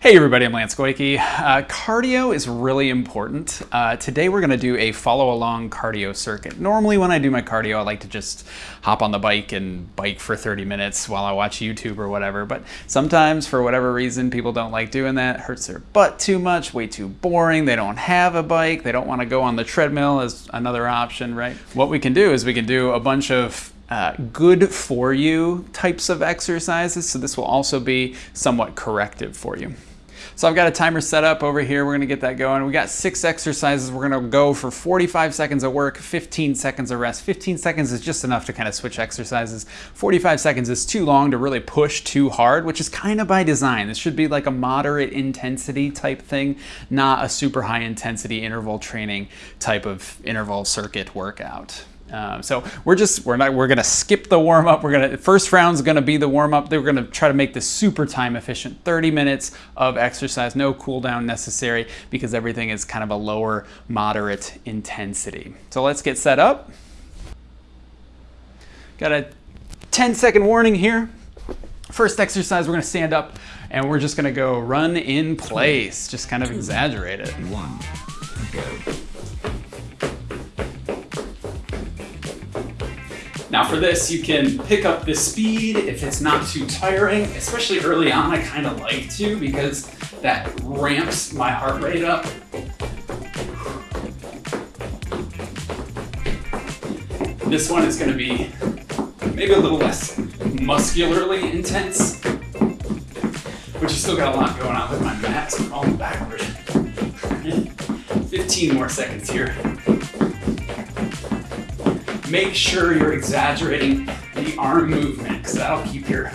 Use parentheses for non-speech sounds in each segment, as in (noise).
Hey everybody, I'm Lance Goyke. Uh, cardio is really important. Uh, today we're going to do a follow along cardio circuit. Normally when I do my cardio I like to just hop on the bike and bike for 30 minutes while I watch YouTube or whatever, but sometimes for whatever reason people don't like doing that, it hurts their butt too much, way too boring, they don't have a bike, they don't want to go on the treadmill as another option, right? What we can do is we can do a bunch of uh, good for you types of exercises. So this will also be somewhat corrective for you. So I've got a timer set up over here. We're gonna get that going. We got six exercises. We're gonna go for 45 seconds of work, 15 seconds of rest. 15 seconds is just enough to kind of switch exercises. 45 seconds is too long to really push too hard, which is kind of by design. This should be like a moderate intensity type thing, not a super high intensity interval training type of interval circuit workout. Um, so we're just we're not we're gonna skip the warm up. We're gonna first round's gonna be the warm up. We're gonna try to make this super time efficient. 30 minutes of exercise, no cool down necessary because everything is kind of a lower moderate intensity. So let's get set up. Got a 10 second warning here. First exercise, we're gonna stand up and we're just gonna go run in place. Just kind of exaggerate it. One, go. Now for this, you can pick up the speed if it's not too tiring, especially early on, I kind of like to because that ramps my heart rate up. This one is gonna be maybe a little less muscularly intense, but you still got a lot going on with my mat, so I'm falling backward. 15 more seconds here make sure you're exaggerating the arm movement because that'll keep your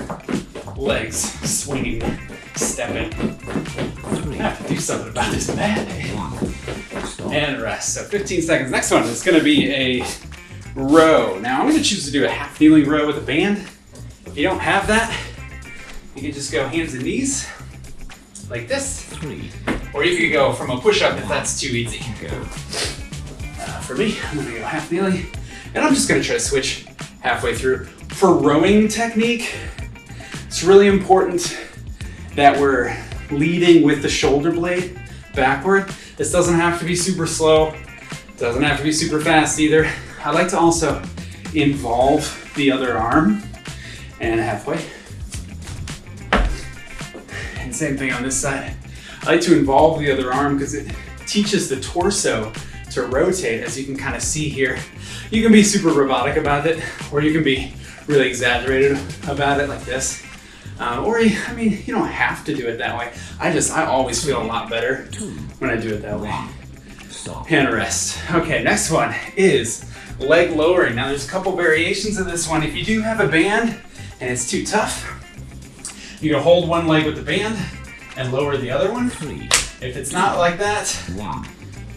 legs swinging, stepping. I have to do something about this bad. And rest. So 15 seconds. Next one is going to be a row. Now I'm going to choose to do a half kneeling row with a band. If you don't have that, you can just go hands and knees like this. Or you could go from a push-up if that's too easy. Uh, for me, I'm going to go half kneeling. And I'm just gonna try to switch halfway through. For rowing technique, it's really important that we're leading with the shoulder blade backward. This doesn't have to be super slow. Doesn't have to be super fast either. I like to also involve the other arm and halfway. And same thing on this side. I like to involve the other arm because it teaches the torso to rotate as you can kind of see here. You can be super robotic about it or you can be really exaggerated about it like this. Um, or, I mean, you don't have to do it that way. I just, I always feel a lot better when I do it that way. Hand rest. Okay, next one is leg lowering. Now there's a couple variations of this one. If you do have a band and it's too tough, you can hold one leg with the band and lower the other one. If it's not like that,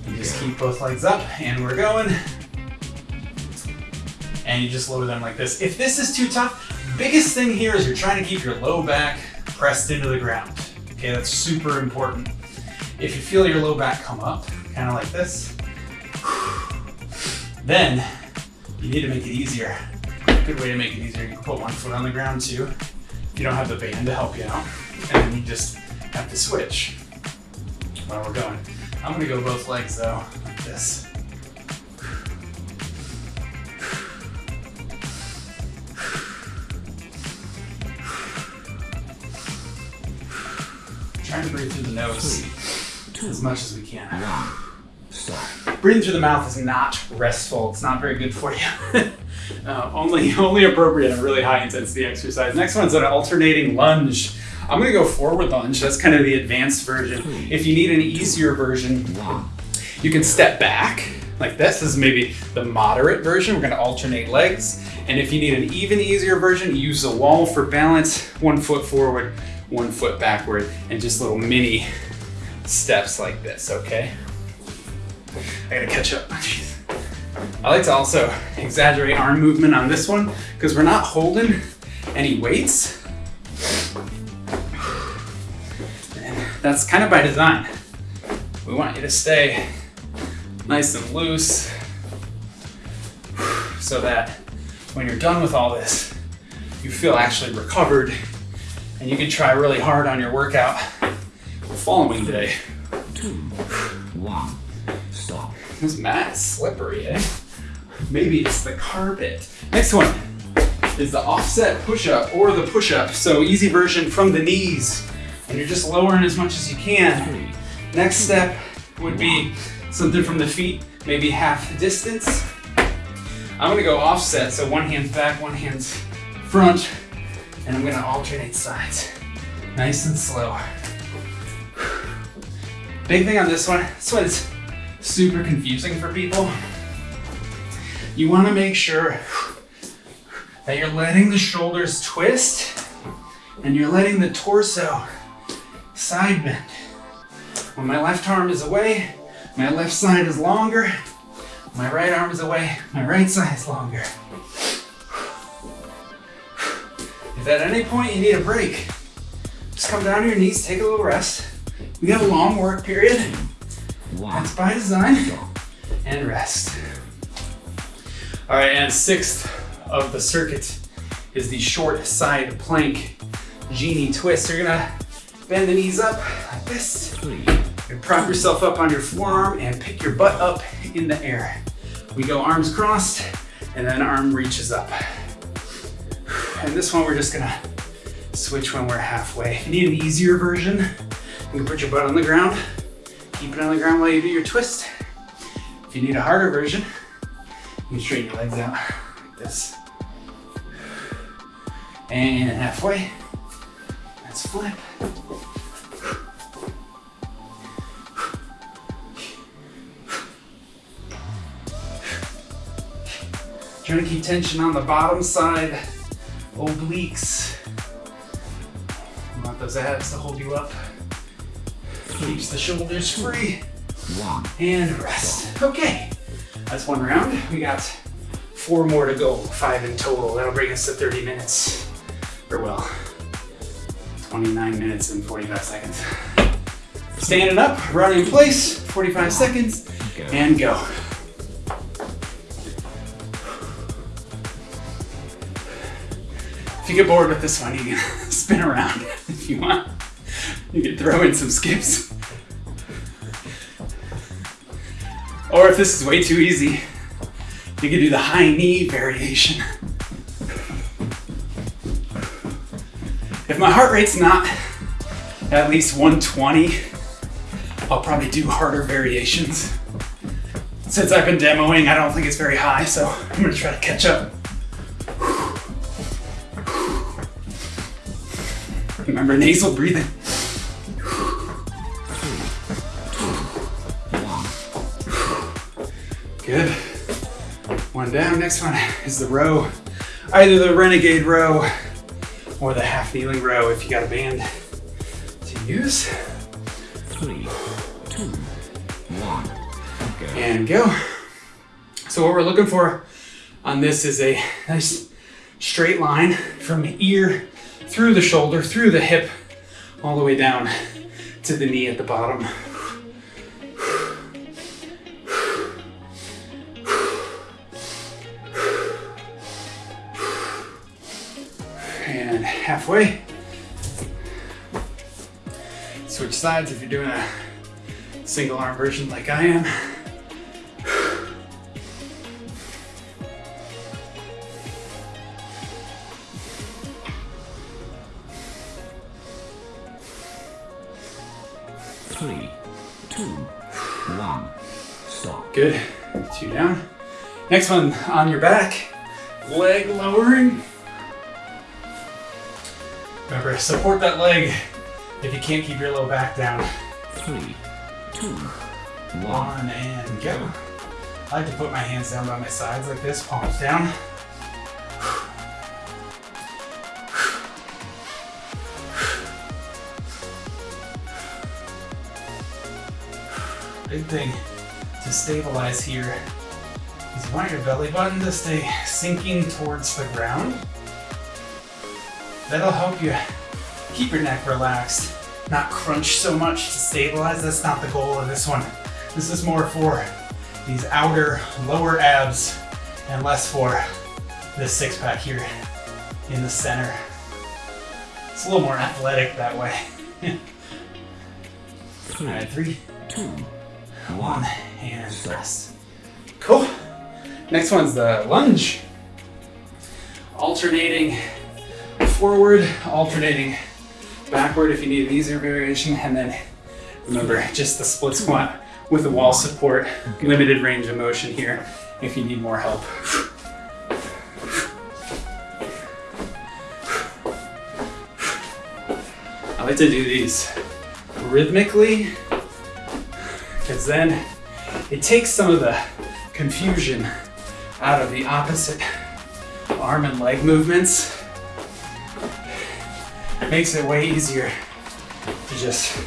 you just keep both legs up and we're going. And you just lower them like this. If this is too tough, biggest thing here is you're trying to keep your low back pressed into the ground. Okay, that's super important. If you feel your low back come up, kind of like this, then you need to make it easier. Good way to make it easier, you can put one foot on the ground too. If you don't have the band to help you out. And then you just have to switch while we're going. I'm gonna go both legs though, like this. Trying to breathe through the nose as much as we can. Breathing through the mouth is not restful. It's not very good for you. (laughs) uh, only, only appropriate in a really high intensity exercise. Next one's an alternating lunge. I'm gonna go forward lunge. That's kind of the advanced version. If you need an easier version, you can step back like this. This is maybe the moderate version. We're gonna alternate legs. And if you need an even easier version, use the wall for balance. One foot forward, one foot backward, and just little mini steps like this, okay? I gotta catch up. (laughs) I like to also exaggerate arm movement on this one because we're not holding any weights. And that's kind of by design. We want you to stay nice and loose so that when you're done with all this, you feel actually recovered and you can try really hard on your workout the following day. Two, one, stop. This mat is slippery, eh? Maybe it's the carpet. Next one is the offset push-up or the push-up. So easy version from the knees. And you're just lowering as much as you can. Next step would be something from the feet, maybe half distance. I'm gonna go offset, so one hand's back, one hand's front, and I'm gonna alternate sides. Nice and slow. Big thing on this one, this one is super confusing for people. You wanna make sure that you're letting the shoulders twist and you're letting the torso side bend. When my left arm is away, my left side is longer. My right arm is away, my right side is longer. If at any point you need a break, just come down to your knees, take a little rest. We got a long work period. one, That's by design. And rest. All right, and sixth of the circuit is the short side plank genie twist. You're gonna bend the knees up like this. And prop yourself up on your forearm and pick your butt up in the air. We go arms crossed and then arm reaches up. And this one we're just gonna switch when we're halfway. If you need an easier version, you can put your butt on the ground, keep it on the ground while you do your twist. If you need a harder version, you can straighten your legs out like this. And halfway. Let's flip. Trying to keep tension on the bottom side, obliques. You want those abs to hold you up. Keeps the shoulders free and rest. Okay, that's one round. We got four more to go, five in total. That'll bring us to 30 minutes, or well, 29 minutes and 45 seconds. Standing up, running in place, 45 seconds, and go. You get bored with this one, you can (laughs) spin around (laughs) if you want. You can throw in some skips. Or if this is way too easy, you can do the high knee variation. If my heart rate's not at least 120, I'll probably do harder variations. Since I've been demoing, I don't think it's very high, so I'm gonna try to catch up. Remember nasal breathing. Good. One down. Next one is the row. Either the renegade row or the half kneeling row if you got a band to use. three, two, one, go. and go. So what we're looking for on this is a nice straight line from the ear through the shoulder, through the hip, all the way down to the knee at the bottom. And halfway. Switch sides if you're doing a single arm version like I am. Three, two, one, stop. Good. Two down. Next one on your back. Leg lowering. Remember, support that leg if you can't keep your low back down. Three, two, one, One and go. I like to put my hands down by my sides like this, palms down. Big thing to stabilize here is you want your belly button to stay sinking towards the ground. That'll help you keep your neck relaxed, not crunch so much to stabilize. That's not the goal of this one. This is more for these outer lower abs and less for this six pack here in the center. It's a little more athletic that way. (laughs) All right, three, two, one, and rest. Cool. Next one's the lunge. Alternating forward, alternating backward if you need an easier variation, and then remember just the split squat with the wall support, limited range of motion here if you need more help. I like to do these rhythmically because then it takes some of the confusion out of the opposite arm and leg movements. It makes it way easier to just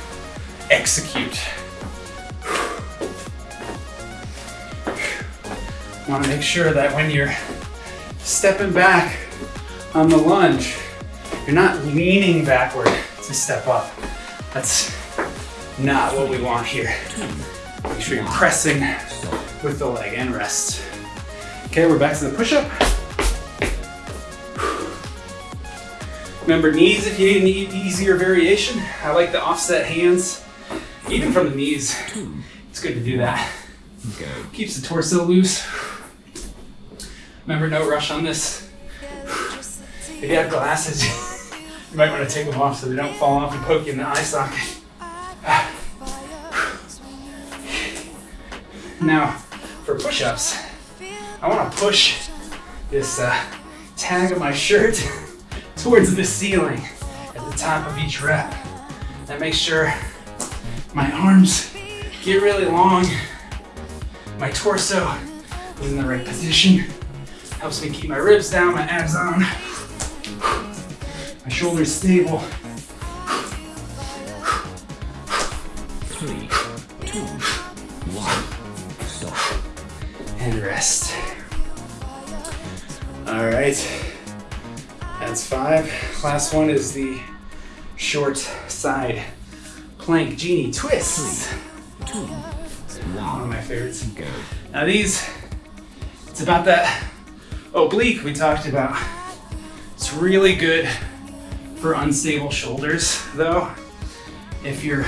execute. Want to make sure that when you're stepping back on the lunge, you're not leaning backward to step up. That's not what we want here. Make sure you're pressing with the leg and rest. Okay, we're back to the push up. Remember knees if you need an easier variation. I like the offset hands, even from the knees. It's good to do that. Keeps the torso loose. Remember, no rush on this. If you have glasses, (laughs) you might want to take them off so they don't fall off and poke you in the eye socket. Now, for push-ups, I want to push this uh, tag of my shirt (laughs) towards the ceiling at the top of each rep. That makes sure my arms get really long, my torso is in the right position, helps me keep my ribs down, my abs on, (sighs) my shoulders stable. Right, that's five. Last one is the short side plank genie twist. One of my favorites. Now these, it's about that oblique we talked about. It's really good for unstable shoulders though. If you're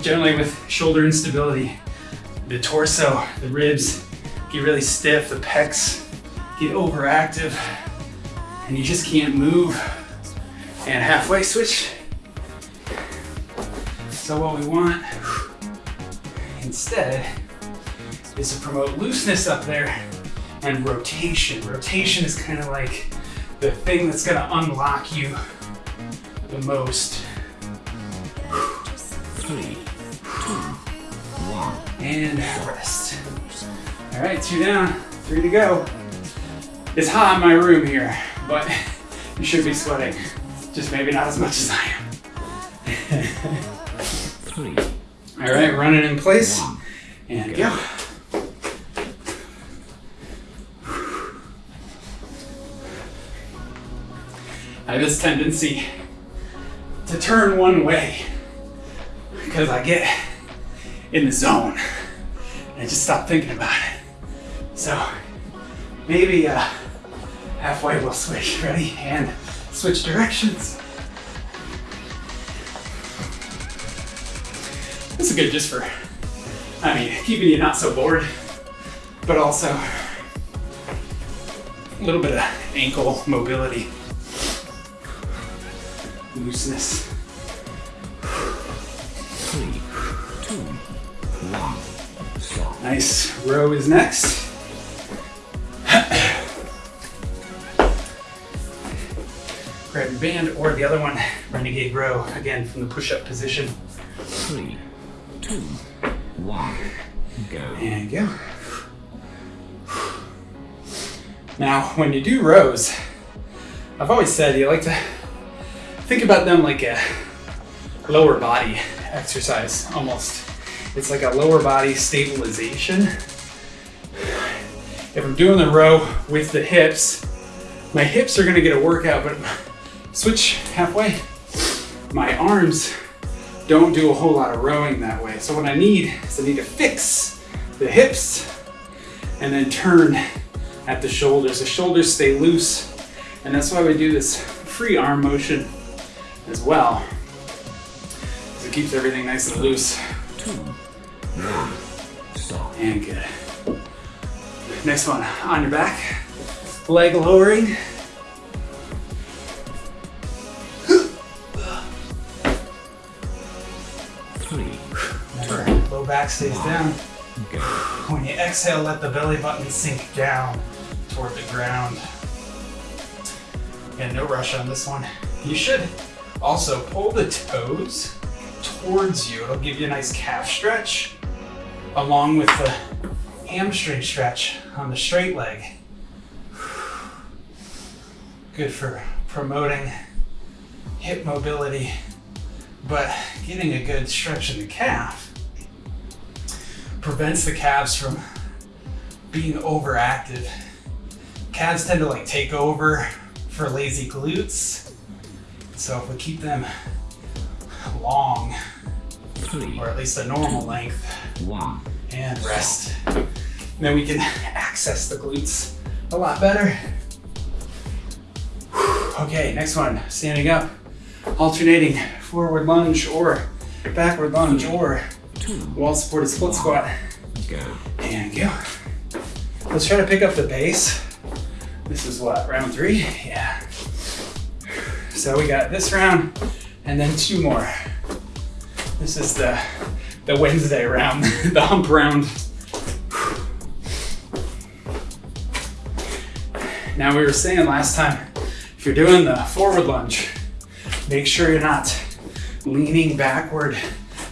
generally with shoulder instability, the torso, the ribs get really stiff, the pecs get overactive, and you just can't move. And halfway switch. So what we want instead is to promote looseness up there and rotation. Rotation is kind of like the thing that's gonna unlock you the most. Three, two, one. And rest. All right, two down, three to go. It's hot in my room here, but (laughs) you should be sweating. Just maybe not as much as I am. All right, run it in place and go. I have this tendency to turn one way because I get in the zone and I just stop thinking about it. So maybe uh, halfway we'll switch. Ready? And switch directions. This is good just for, I mean, keeping you not so bored, but also a little bit of ankle mobility, looseness. Three, two, one. Stop. Nice. Row is next. Band or the other one, renegade row, again from the push-up position. Three, two, one. Go. And go. Now, when you do rows, I've always said you like to think about them like a lower body exercise almost. It's like a lower body stabilization. If I'm doing the row with the hips, my hips are gonna get a workout, but switch halfway. My arms don't do a whole lot of rowing that way. So what I need is I need to fix the hips and then turn at the shoulders. The shoulders stay loose, and that's why we do this free arm motion as well. It keeps everything nice and loose. And good. Next one, on your back, leg lowering. Back stays down. When you exhale, let the belly button sink down toward the ground. And no rush on this one. You should also pull the toes towards you. It'll give you a nice calf stretch along with the hamstring stretch on the straight leg. Good for promoting hip mobility, but getting a good stretch in the calf prevents the calves from being overactive. Calves tend to like take over for lazy glutes. So if we keep them long, Three, or at least a normal length, one, and rest, then we can access the glutes a lot better. Okay, next one, standing up, alternating forward lunge or backward lunge or two, wall supported split squat. go. And go. Let's try to pick up the base. This is what, round three? Yeah. So we got this round and then two more. This is the the Wednesday round, (laughs) the hump round. Now we were saying last time, if you're doing the forward lunge, make sure you're not leaning backward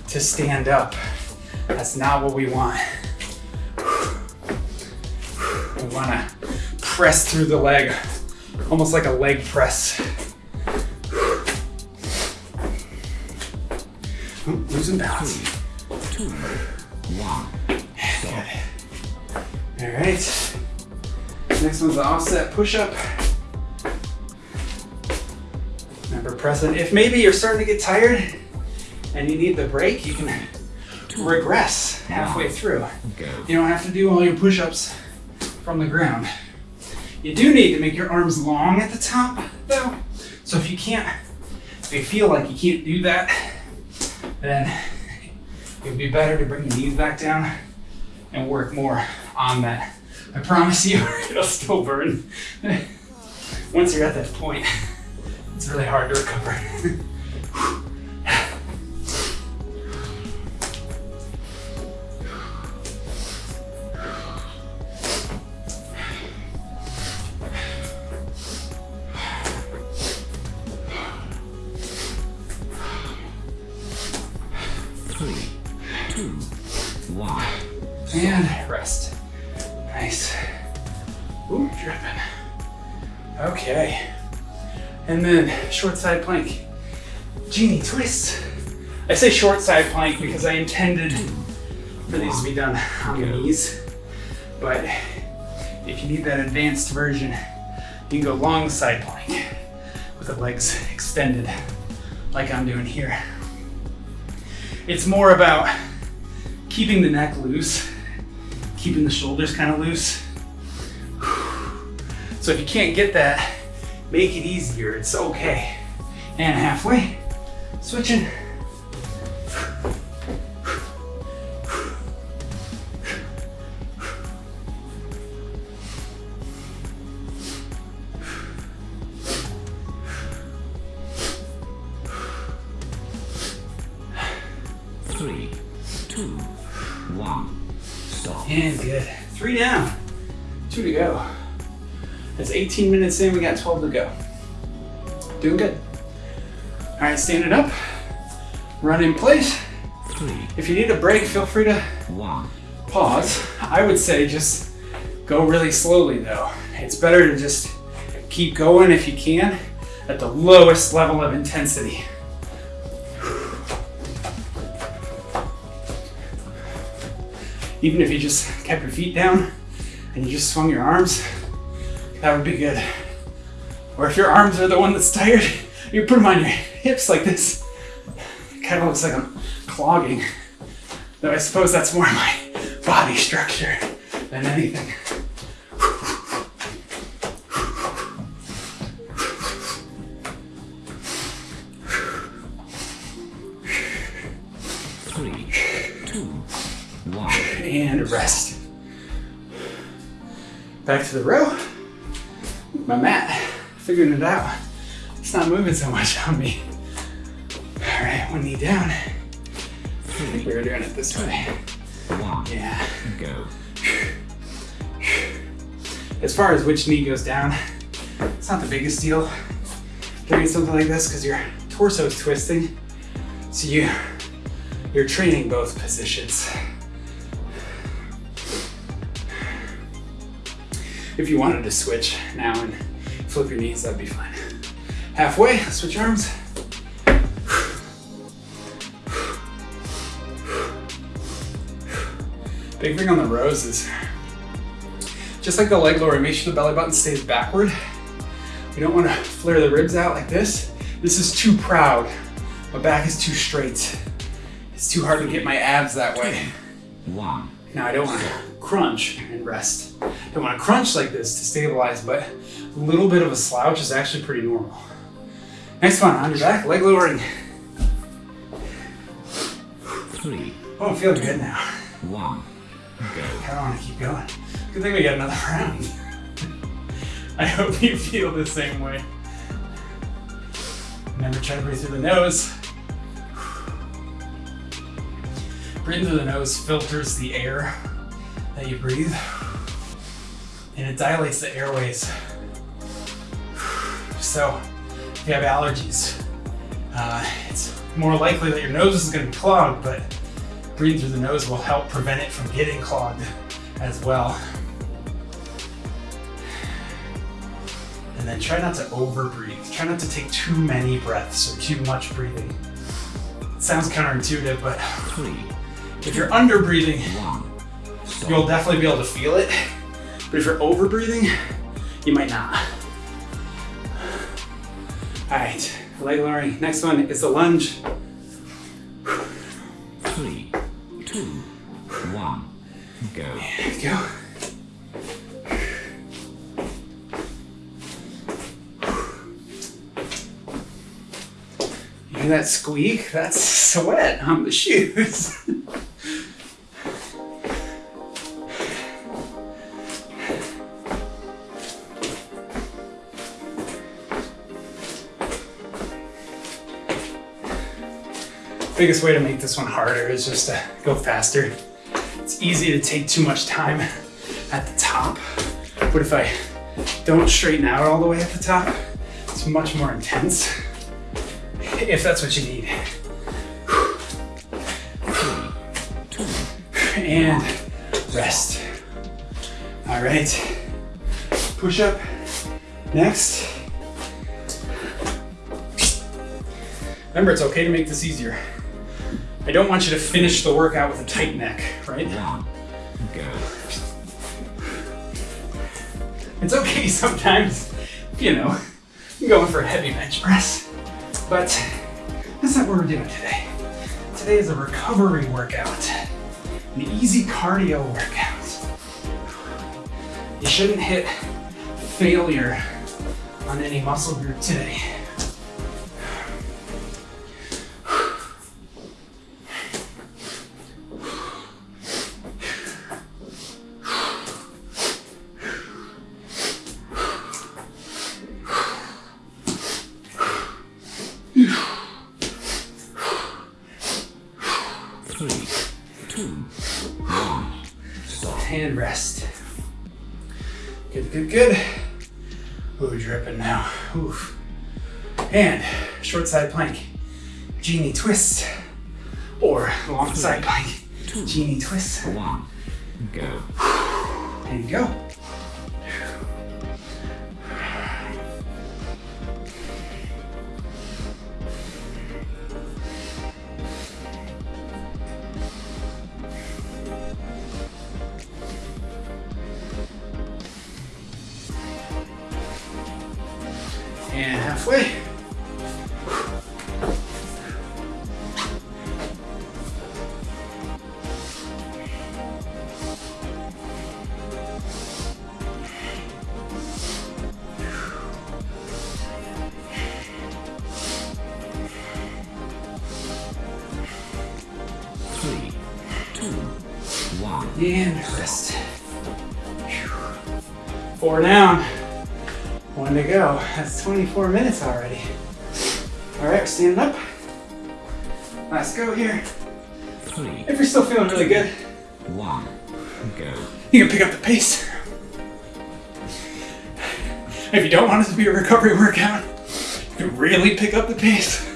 to stand up. That's not what we want. We want to press through the leg, almost like a leg press. Oh, losing balance. Two, one. All right. Next one's the offset push-up. Remember pressing. If maybe you're starting to get tired and you need the break, you can regress halfway through. Go. You don't have to do all your push-ups from the ground. You do need to make your arms long at the top, though. So if you can't, if you feel like you can't do that, then it would be better to bring the knees back down and work more on that. I promise you, (laughs) it'll still burn. (laughs) Once you're at that point, it's really hard to recover. (laughs) Three, two, one. And rest. Nice. Ooh, dripping. Okay. And then short side plank. Genie twist. I say short side plank because I intended for these to be done on the knees. But if you need that advanced version, you can go long side plank with the legs extended like I'm doing here. It's more about keeping the neck loose, keeping the shoulders kind of loose. So if you can't get that, make it easier. It's okay. And halfway, switching. Three, two, one. Stop. And good. Three down, two to go. That's 18 minutes in, we got 12 to go. Doing good. All right, standing up, run in place. Three, If you need a break, feel free to one. pause. I would say just go really slowly though. It's better to just keep going if you can at the lowest level of intensity. Even if you just kept your feet down and you just swung your arms, that would be good. Or if your arms are the one that's tired, you put them on your hips like this. It kind of looks like I'm clogging. Though I suppose that's more my body structure than anything. And rest. Back to the row. My mat, figuring it out. It's not moving so much on me. All right, one knee down. I think we were doing it this way. Yeah. Go. As far as which knee goes down, it's not the biggest deal doing something like this because your torso is twisting. So you you're training both positions. If you wanted to switch now and flip your knees, that'd be fine. Halfway, switch arms. Big thing on the rows is just like the leg lower, make sure the belly button stays backward. We don't want to flare the ribs out like this. This is too proud. My back is too straight. It's too hard to get my abs that way. One. Now I don't want to crunch and rest. I don't want to crunch like this to stabilize, but a little bit of a slouch is actually pretty normal. Next one, on your back, leg lowering. Three. Oh, I'm feeling good now. One. Go. I don't want to keep going. Good thing we got another round. I hope you feel the same way. Remember, try to breathe through the nose. Breathing through the nose filters the air that you breathe, and it dilates the airways. So, if you have allergies, uh, it's more likely that your nose is going to be clogged, but breathing through the nose will help prevent it from getting clogged as well. And then try not to over breathe. Try not to take too many breaths or too much breathing. It sounds counterintuitive, but Three. If you're under breathing, you'll definitely be able to feel it. But if you're over breathing, you might not. All right, leg lowering. Next one is the lunge. Three, two, one, Go. Go. You hear that squeak? That's sweat on the (laughs) shoes. Biggest way to make this one harder is just to go faster. It's easy to take too much time at the top, but if I don't straighten out all the way at the top, it's much more intense. If that's what you need. And rest. All right. Push up. Next. Remember, it's okay to make this easier. I don't want you to finish the workout with a tight neck, right? Go. It's okay sometimes, you know, I'm going for a heavy bench press. But that's not what we're doing today. Today is a recovery workout, an easy cardio workout. You shouldn't hit failure on any muscle group today. Stop. and rest. Good, good, good. Ooh, dripping now. Oof. And short side plank, genie twist, or long side plank, genie twist. One. Go. There you go. And rest. Four down. One to go. That's 24 minutes already. All right, we're standing up. Let's go here. Three, If you're still feeling really good, one. Go. you can pick up the pace. If you don't want it to be a recovery workout, you can really pick up the pace.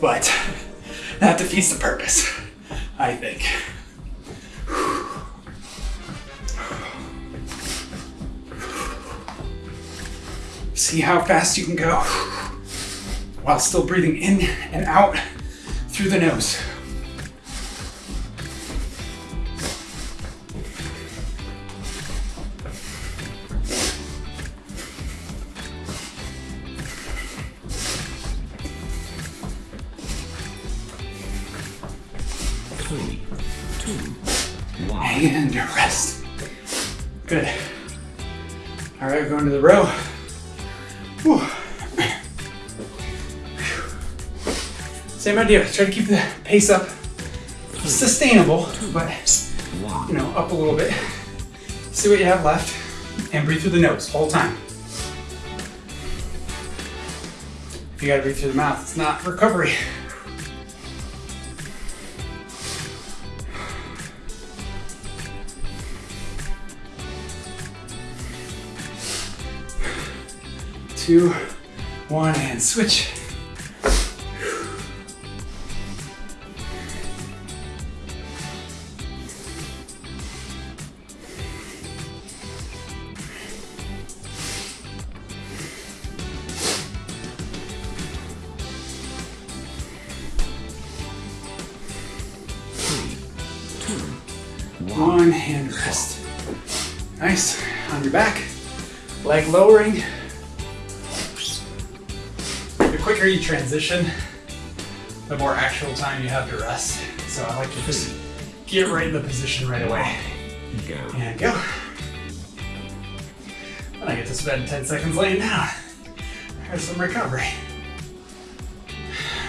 But that defeats the purpose, I think. See how fast you can go while still breathing in and out through the nose. Three, two, one. and rest. Good. All right, going to the row. Same idea. Try to keep the pace up, sustainable, but you know, up a little bit. See what you have left, and breathe through the nose whole time. If you gotta breathe through the mouth, it's not recovery. two, one, and switch. Two, one. One hand rest. Nice. On your back, leg lowering. The quicker you transition, the more actual time you have to rest. So I like to just get right in the position right away. Go. And go. Then I get to spend 10 seconds laying down. There's some recovery.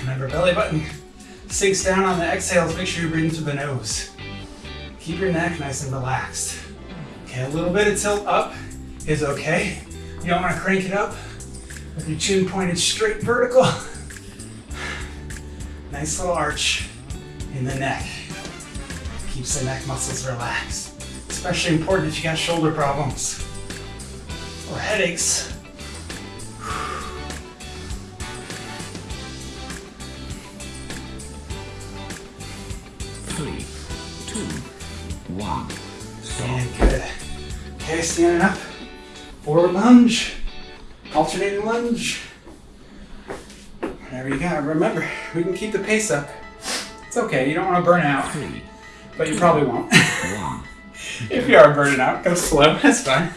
Remember, belly button sinks down on the exhales. Make sure you're breathing through the nose. Keep your neck nice and relaxed. Okay, a little bit of tilt up is okay. You don't want to crank it up with your chin pointed straight vertical. (sighs) Nice little arch in the neck. Keeps the neck muscles relaxed. Especially important if you got shoulder problems or headaches. Okay, standing up. Forward lunge. Alternating lunge. Whatever you got. Remember, we can keep the pace up. It's okay. You don't want to burn out, but you probably won't. (laughs) if you are burning out, go slow. (laughs) That's fine.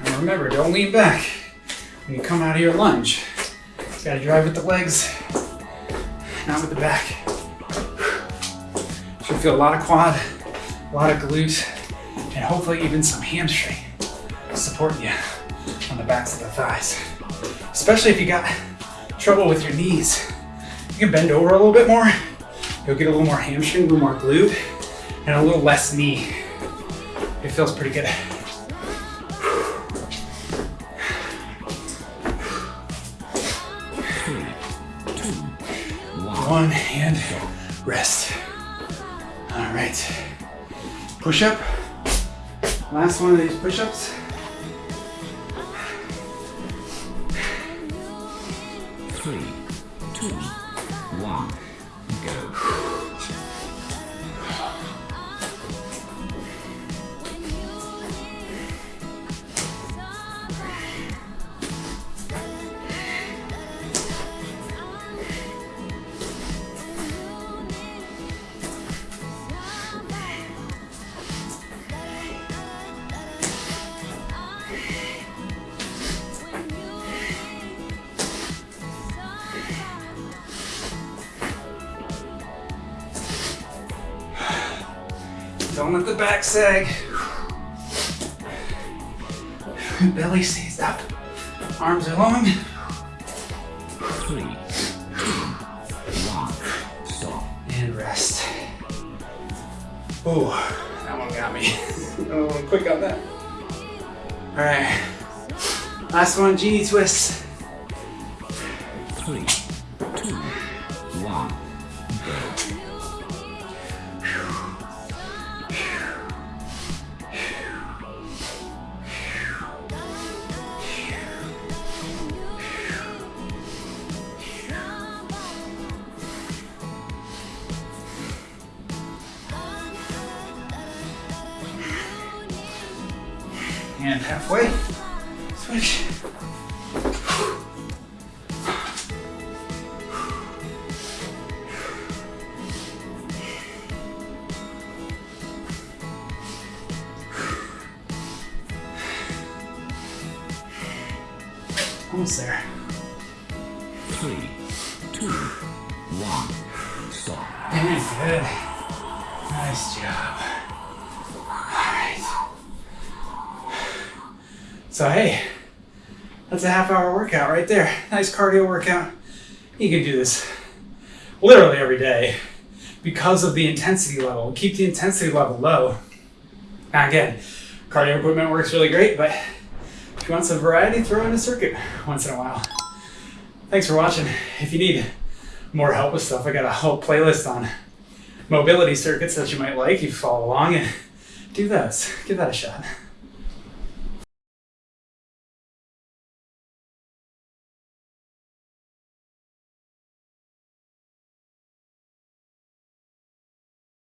And remember, don't lean back when you come out of your lunge. You gotta drive with the legs, not with the back. A lot of quad, a lot of glute, and hopefully even some hamstring supporting you on the backs of the thighs. Especially if you got trouble with your knees. You can bend over a little bit more. You'll get a little more hamstring, a little more glute, and a little less knee. It feels pretty good. One. One hand rest. All right. Push up. Last one of these push Don't let the back sag. (sighs) Belly stays up. Arms are long. Three, stop. And rest. Oh, that one got me. (laughs) Quick on that. All right. Last one, genie twist. Three. Almost there. Three, two, one, stop. And good. Nice job. Alright. So hey, that's a half hour workout right there. Nice cardio workout. You can do this literally every day because of the intensity level. Keep the intensity level low. Now again, cardio equipment works really great, but if you want some variety, throw in a circuit once in a while. Thanks for watching. If you need more help with stuff, I got a whole playlist on mobility circuits that you might like. You follow along and do those. Give that a shot.